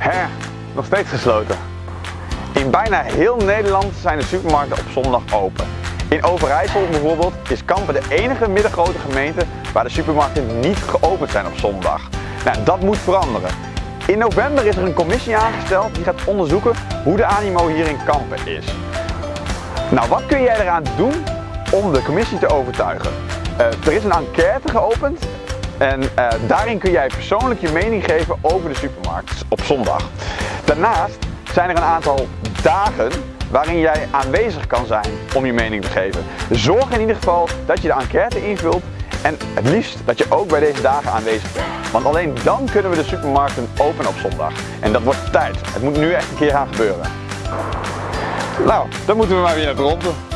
Hè, nog steeds gesloten. In bijna heel Nederland zijn de supermarkten op zondag open. In Overijssel bijvoorbeeld is Kampen de enige middelgrote gemeente waar de supermarkten niet geopend zijn op zondag. Nou, dat moet veranderen. In november is er een commissie aangesteld die gaat onderzoeken hoe de animo hier in Kampen is. Nou, wat kun jij eraan doen om de commissie te overtuigen? Uh, er is een enquête geopend en uh, daarin kun jij persoonlijk je mening geven over de supermarkt op zondag. Daarnaast zijn er een aantal dagen waarin jij aanwezig kan zijn om je mening te geven. Zorg in ieder geval dat je de enquête invult en het liefst dat je ook bij deze dagen aanwezig bent. Want alleen dan kunnen we de supermarkten openen op zondag. En dat wordt tijd. Het moet nu echt een keer gaan gebeuren. Nou, dan moeten we maar weer naar Dronten.